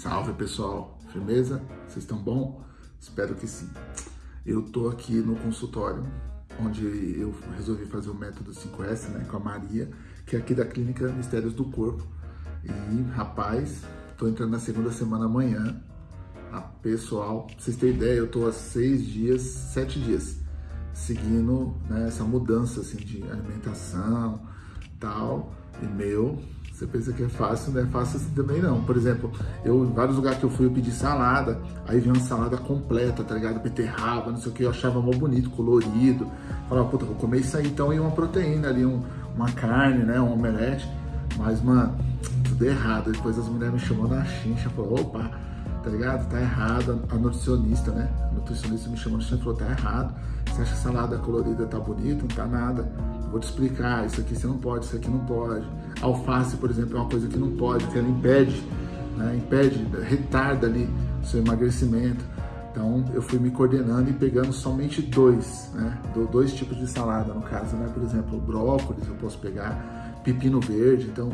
Salve pessoal, firmeza? Vocês estão bom? Espero que sim. Eu tô aqui no consultório, onde eu resolvi fazer o método 5S, né, com a Maria, que é aqui da Clínica Mistérios do Corpo. E, rapaz, tô entrando na segunda semana amanhã. A pessoal, pra vocês terem ideia, eu tô há seis dias, sete dias, seguindo né, essa mudança, assim, de alimentação, tal. E, meu, você pensa que é fácil, não é fácil assim também não. Por exemplo, eu em vários lugares que eu fui eu pedi salada, aí vinha uma salada completa, tá ligado? Beterraba, não sei o que, eu achava mó bonito, colorido. Falava, puta, vou comer isso aí então e uma proteína ali, um, uma carne, né? Um omelete. Mas, mano, tudo errado. Depois as mulheres me chamou na chincha, falou, opa, tá ligado? Tá errado. A nutricionista, né? A nutricionista me chamou na chincha e falou, tá errado. Você acha salada colorida tá bonita? Não tá nada vou te explicar, isso aqui você não pode, isso aqui não pode. Alface, por exemplo, é uma coisa que não pode, que ela impede, né? impede, retarda ali o seu emagrecimento. Então eu fui me coordenando e pegando somente dois, né? Dois tipos de salada, no caso, né? Por exemplo, brócolis eu posso pegar, pepino verde, então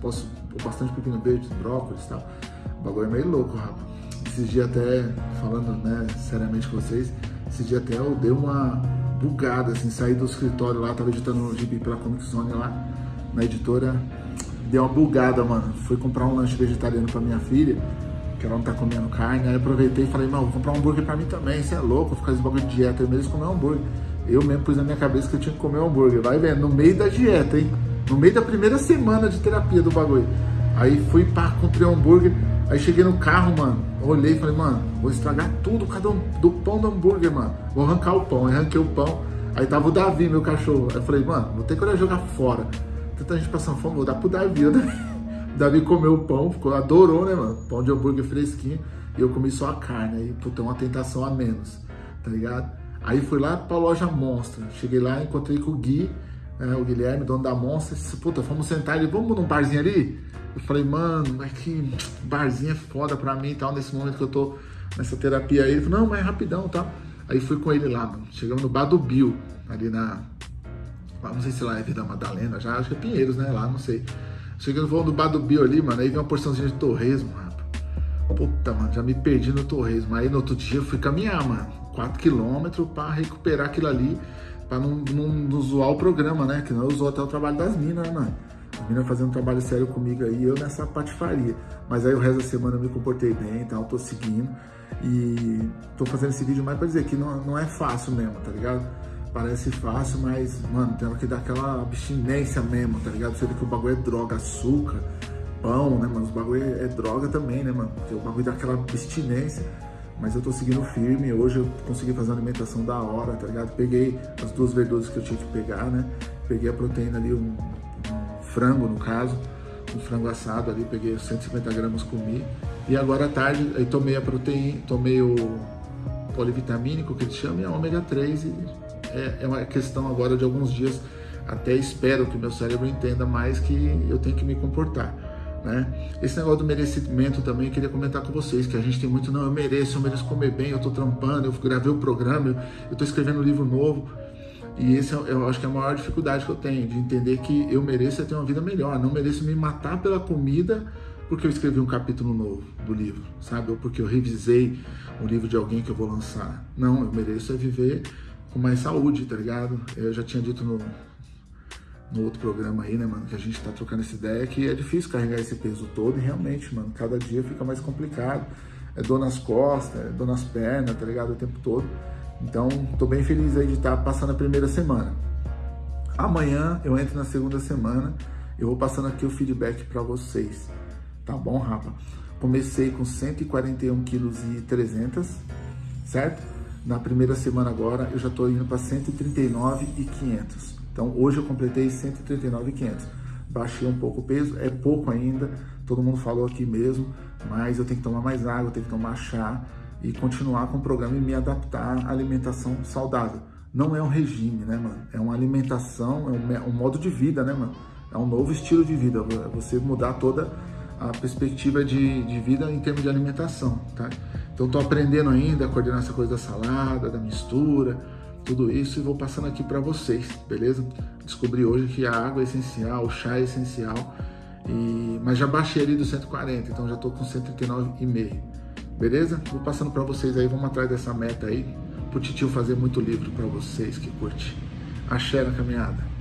posso bastante pepino verde, brócolis e tal. O bagulho é meio louco, rapaz. Esses dias até, falando né, seriamente com vocês, esses dias até eu dei uma, bugada, assim, saí do escritório lá, tava editando um gibi pela Comic Zone lá, na editora, deu uma bugada, mano. Fui comprar um lanche vegetariano pra minha filha, que ela não tá comendo carne, aí aproveitei e falei, não, vou comprar um hambúrguer pra mim também, você é louco, ficar esse bagulho de dieta, eu mesmo comer um hambúrguer. Eu mesmo pus na minha cabeça que eu tinha que comer um hambúrguer, vai vendo, no meio da dieta, hein? No meio da primeira semana de terapia do bagulho. Aí fui, pá, comprei um hambúrguer, aí cheguei no carro, mano, olhei e falei, mano, vou estragar tudo cada um, do pão do hambúrguer, mano. Vou arrancar o pão. Aí arranquei o pão. Aí tava o Davi, meu cachorro. Aí eu falei, mano, vou ter que jogar fora. Tanta gente passando fome, vou dar pro Davi. O Davi comeu o pão, ficou, adorou, né, mano? Pão de hambúrguer fresquinho. E eu comi só a carne. Aí, puta, uma tentação a menos, tá ligado? Aí fui lá pra loja Monstra. Cheguei lá, encontrei com o Gui, né, o Guilherme, dono da Monstra. Disse, puta, vamos sentar ali, vamos num barzinho ali? Eu falei, mano, é que barzinho é foda pra mim e tal, nesse momento que eu tô nessa terapia aí. Ele falou, não, mas é rapidão e tal. Aí fui com ele lá, mano. Chegamos no Bar do Bill, ali na. Não sei se lá é Vida Madalena, já acho que é Pinheiros, né? Lá, não sei. Chegando no Bar do Bill ali, mano, aí vi uma porçãozinha de torresmo, rapaz. Puta, mano, já me perdi no torresmo. Aí no outro dia eu fui caminhar, mano. 4 quilômetros pra recuperar aquilo ali, pra não, não, não zoar o programa, né? Que não usou até o trabalho das minas, né? As meninas fazendo um trabalho sério comigo aí, eu nessa patifaria. Mas aí o resto da semana eu me comportei bem, então tô seguindo. E tô fazendo esse vídeo mais pra dizer que não, não é fácil mesmo, tá ligado? Parece fácil, mas, mano, tem que dar aquela abstinência mesmo, tá ligado? Você vê que o bagulho é droga, açúcar, pão, né, mano? Os bagulho é, é droga também, né, mano? Porque o bagulho dá aquela abstinência. Mas eu tô seguindo firme, hoje eu consegui fazer uma alimentação da hora, tá ligado? Peguei as duas verduras que eu tinha que pegar, né? Peguei a proteína ali, um, um frango no caso, um frango assado ali, peguei 150 gramas, comi. E agora à tarde, aí tomei a proteína, tomei o polivitamínico que eles chamam, e a ômega 3. E é, é uma questão agora de alguns dias, até espero que o meu cérebro entenda mais que eu tenho que me comportar. Né? Esse negócio do merecimento também, eu queria comentar com vocês, que a gente tem muito, não, eu mereço, eu mereço comer bem, eu tô trampando, eu gravei o programa, eu, tô escrevendo um livro novo, e esse é, eu acho que é a maior dificuldade que eu tenho, de entender que eu mereço ter uma vida melhor, não mereço me matar pela comida, porque eu escrevi um capítulo novo do livro, sabe? Ou porque eu revisei o livro de alguém que eu vou lançar. Não, eu mereço é viver com mais saúde, tá ligado? Eu já tinha dito no, no outro programa aí, né, mano, que a gente tá trocando essa ideia, que é difícil carregar esse peso todo e realmente, mano, cada dia fica mais complicado. É dor nas costas, é dor nas pernas, tá ligado? O tempo todo. Então, tô bem feliz aí de estar tá passando a primeira semana. Amanhã eu entro na segunda semana, eu vou passando aqui o feedback para vocês. Tá bom, rapa? Comecei com 141 quilos e 300, certo? Na primeira semana agora eu já estou indo para 139 e 500. Então hoje eu completei 139 e 500. Baixei um pouco o peso, é pouco ainda, todo mundo falou aqui mesmo, mas eu tenho que tomar mais água, tenho que tomar chá e continuar com o programa e me adaptar à alimentação saudável. Não é um regime, né, mano? É uma alimentação, é um, um modo de vida, né, mano? É um novo estilo de vida, você mudar toda a perspectiva de, de vida em termos de alimentação, tá? Então estou aprendendo ainda a coordenar essa coisa da salada, da mistura, tudo isso e vou passando aqui para vocês, beleza? Descobri hoje que a água é essencial, o chá é essencial E, mas já baixei ali do 140, então já tô com 139,5. Beleza? Vou passando para vocês aí, vamos atrás dessa meta aí, pro titio fazer muito livro para vocês que curte. Axé na caminhada.